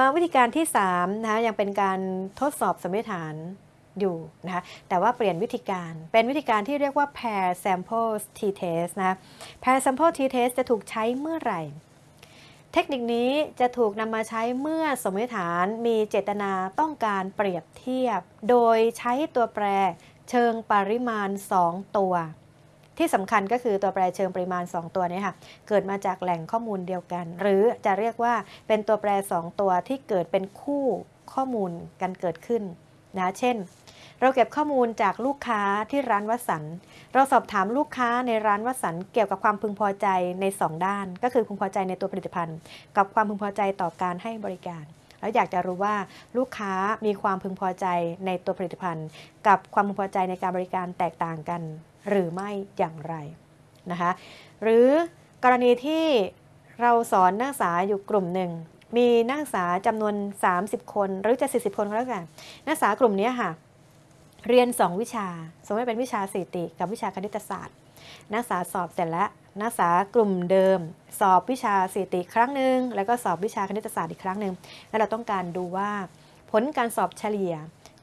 มาวิธีการที่3นะคะยังเป็นการทดสอบสมมติฐานอยู่นะคะแต่ว่าเปลี่ยนวิธีการเป็นวิธีการที่เรียกว่า pair sample t-test นะคะ pair sample t-test จะถูกใช้เมื่อไหร่ เทคนิคนี้จะถูกนำมาใช้เมื่อสมมติฐานมีเจตนาต้องการเปรียบเทียบ โดยใช้ตัวแปรเชิงปริมาณ 2 ตัว ที่สำคัญก็คือตัวแปรเชิงปริมาณ 2 ตัวนี้ค่ะ เกิดมาจากแหล่งข้อมูลเดียวกัน หรือจะเรียกว่าเป็นตัวแปร 2 ตัวที่เกิดเป็นคู่ข้อมูลกันเกิดขึ้นนะ เช่น เราเก็บข้อมูลจากลูกค้าที่ร้านวัสัน เราสอบถามลูกค้าในร้านวัสันเกี่ยวกับความพึงพอใจใน 2 ด้าน ก็คือพึงพอใจในตัวผลิตภัณฑ์ กับความพึงพอใจต่อการให้บริการแล้วอยากจะรู้ว่าลูกค้ามีความพึงพอใจในตัวผลิตภัณฑ์ กับความพึงพอใจในการบริการแตกต่างกัน หรือไม่อย่างไรนะคะหรือกรณีที่เราสอนนักศึกษาอยู่กลุ่มหนึ่ง มีนักศึกษาจำนวน 30 คนหรือจะ 40 คนก็แล้วกันนักศึกษากลุ่มนี้ค่ะ เรียน 2 วิชา สมมติเป็นวิชาสถิติ กับวิชาคณิตศาสตร์ นักศึกษาสอบเสร็จแล้วนักศึกษากลุ่มเดิม สอบวิชาสถิติครั้งหนึ่งแล้วก็สอบวิชาคณิตศาสตร์อีกครั้งหนึ่งแล้วเราต้องการดูว่า ผลการสอบเฉลี่ย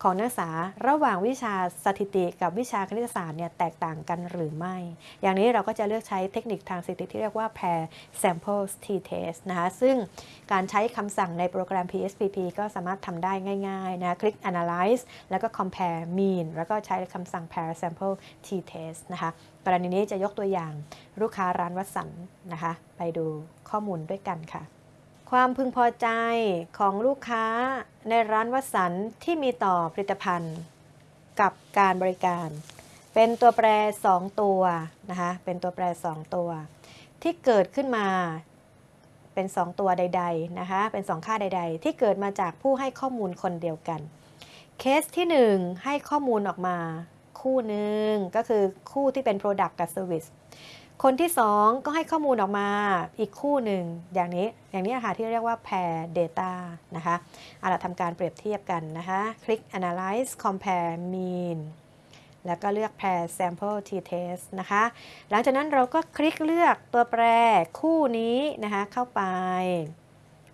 ของนักศึกษาระหว่างวิชาสถิติกับวิชาคณิตศาสตร์เนี่ยแตกต่างกันหรือไม่ อย่างนี้เราก็จะเลือกใช้เทคนิคทางสถิติที่เรียกว่า pair sample t-test นะคะซึ่งการใช้คำสั่งในโปรแกรม PSPP ก็สามารถทำได้ง่ายๆนะคลิก analyze แล้วก็ compare mean แล้วก็ใช้คำสั่ง pair sample t-test นะคะกรณีนี้จะยกตัวอย่างลูกค้าร้านวัสันนะคะ ไปดูข้อมูลด้วยกันค่ะ ความพึงพอใจของลูกค้าในร้านวัสันที่มีต่อผลิตภัณฑ์ กับการบริการ เป็นตัวแปร 2 ตัวนะคะเป็นตัวแปร 2 ตัว ที่เกิดขึ้นมาเป็น 2 ตัวใดๆนะคะเป็น 2 ค่าใด ๆ ที่เกิดมาจากผู้ให้ข้อมูลคนเดียวกัน เคสที่ 1 ให้ข้อมูลออกมา คู่หนึ่งก็คือคู่ที่เป็น Product กับ Service คนที่ 2 ก็ให้ข้อมูลออกมาอีกคู่หนึ่งอย่างนี้อย่างนี้ค่ะที่เรียกว่า pair data นะคะเอาละทำการเปรียบเทียบกันนะคะคลิก analyze compare mean แล้วก็เลือก pair sample t-test นะคะ หลังจากนั้นเราก็คลิกเลือกตัวแปรคู่นี้นะคะเข้าไป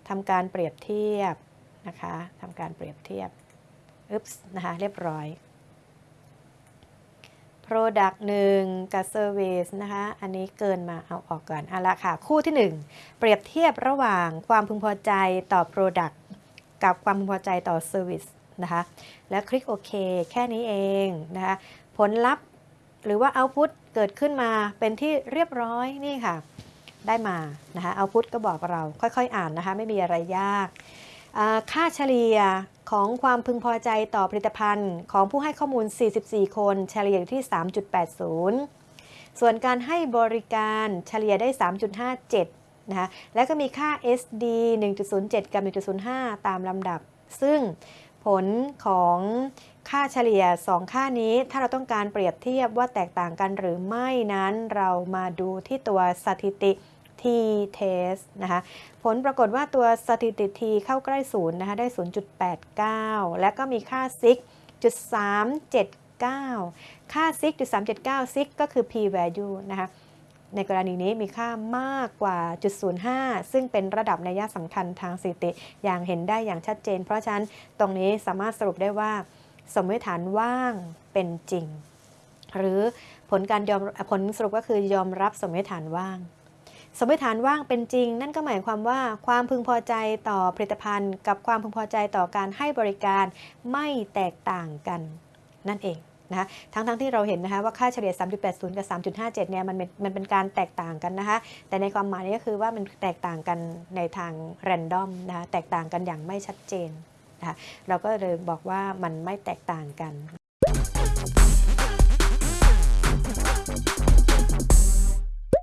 ทำการเปรียบเทียบนะคะทำการเปรียบเทียบอึ๊บนะคะ เรียบร้อย Product 1 กับ Service นะคะ อันนี้เกินมาเอาออกก่อนเอาละค่ะ คู่ที่ 1 เปรียบเทียบระหว่างความพึงพอใจต่อ Product กับความพึงพอใจต่อ Service นะคะ แล้วคลิกโอเคแค่นี้เองนะคะ ผลลัพธ์หรือว่า Output เกิดขึ้นมาเป็นที่เรียบร้อยนี่ค่ะ ได้มานะคะ Output ก็บอกเราค่อยๆ อ่านนะคะ ไม่มีอะไรยาก ค่าเฉลี่ยของความพึงพอใจต่อผลิตภัณฑ์ ของผู้ให้ข้อมูล 44 คน เฉลี่ยอยู่ที่ 3.80 ส่วนการให้บริการเฉลี่ยได้ 3.57 นะคะ แล้วก็มีค่า SD 1.07 กับ 1.05 ตามลำดับ ซึ่งผลของค่าเฉลี่ย 2 ค่านี้ ถ้าเราต้องการเปรียบเทียบว่าแตกต่างกันหรือไม่นั้น เรามาดูที่ตัวสถิติ t-test นะคะ ผลปรากฏว่าตัวสถิติ t เข้าใกล้ศูนย์นะคะ ได้ 0.89 และก็มีค่า sig จุด379 ค่า sig จุด379 sig ก็คือ p value นะคะ ในกรณีนี้มีค่ามากกว่าจุด05 ซึ่งเป็นระดับในัยสำคัญทางสถิติ อย่างเห็นได้อย่างชัดเจน เพราะฉะนั้นตรงนี้สามารถสรุปได้ว่า สมมติฐานว่างเป็นจริง หรือผลการยอมผลสรุปก็คือยอมรับสมมติฐานว่าง สมมติฐานว่างเป็นจริง นั่นก็หมายความว่าความพึงพอใจต่อผลิตภัณฑ์ กับความพึงพอใจต่อการให้บริการไม่แตกต่างกันนั่นเองนะคะทั้งๆทที่เราเห็นนะคะว่าค่าเฉลี่ย 3.80 กับ 3.57 เนี่ยมันเป็นมันเป็นการแตกต่างกันนะคะแต่ในความหมายนี้ก็คือว่ามันแตกต่างกันในทางแรนดอมนะคะแตกต่างกันอย่างไม่ชัดเจนนะคะเราก็เลยบอกว่ามันไม่แตกต่างกัน